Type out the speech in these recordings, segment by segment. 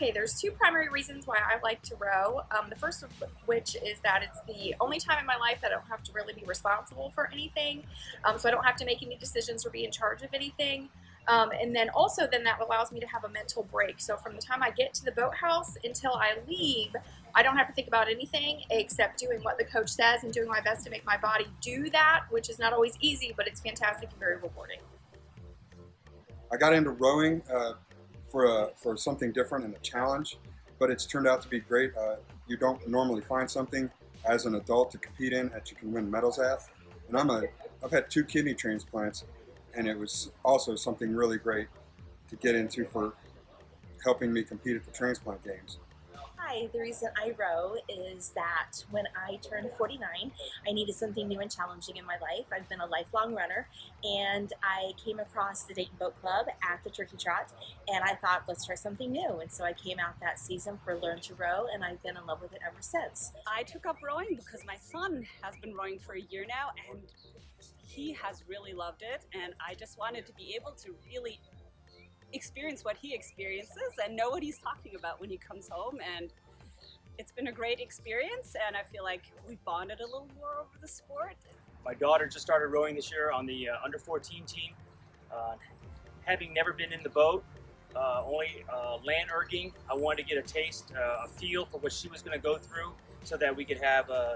Okay, there's two primary reasons why I like to row. Um, the first of which is that it's the only time in my life that I don't have to really be responsible for anything. Um, so I don't have to make any decisions or be in charge of anything. Um, and then also then that allows me to have a mental break. So from the time I get to the boathouse until I leave, I don't have to think about anything except doing what the coach says and doing my best to make my body do that, which is not always easy, but it's fantastic and very rewarding. I got into rowing uh, for, a, for something different and a challenge, but it's turned out to be great. Uh, you don't normally find something as an adult to compete in that you can win medals at. And I'm a, I've had two kidney transplants and it was also something really great to get into for helping me compete at the transplant games. The reason I row is that when I turned 49, I needed something new and challenging in my life. I've been a lifelong runner and I came across the Dayton Boat Club at the Turkey Trot and I thought, let's try something new. And so I came out that season for Learn to Row and I've been in love with it ever since. I took up rowing because my son has been rowing for a year now and he has really loved it and I just wanted to be able to really experience what he experiences and know what he's talking about when he comes home and it's been a great experience and I feel like we bonded a little more over the sport. My daughter just started rowing this year on the uh, under 14 team. Uh, having never been in the boat, uh, only uh, land erging, I wanted to get a taste, uh, a feel for what she was going to go through so that we could have uh,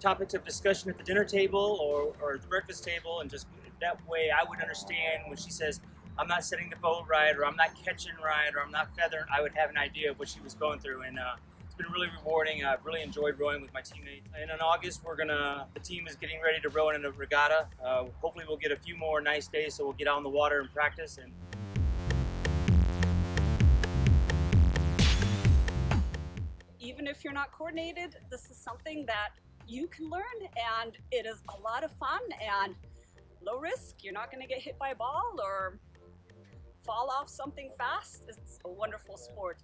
topics of discussion at the dinner table or, or the breakfast table and just that way I would understand when she says I'm not setting the boat right, or I'm not catching right, or I'm not feathering, I would have an idea of what she was going through. And uh, been really rewarding. I've really enjoyed rowing with my teammates. And in August, we're gonna, the team is getting ready to row in a regatta. Uh, hopefully we'll get a few more nice days so we'll get out on the water and practice. And Even if you're not coordinated, this is something that you can learn and it is a lot of fun and low risk. You're not to get hit by a ball or fall off something fast. It's a wonderful sport.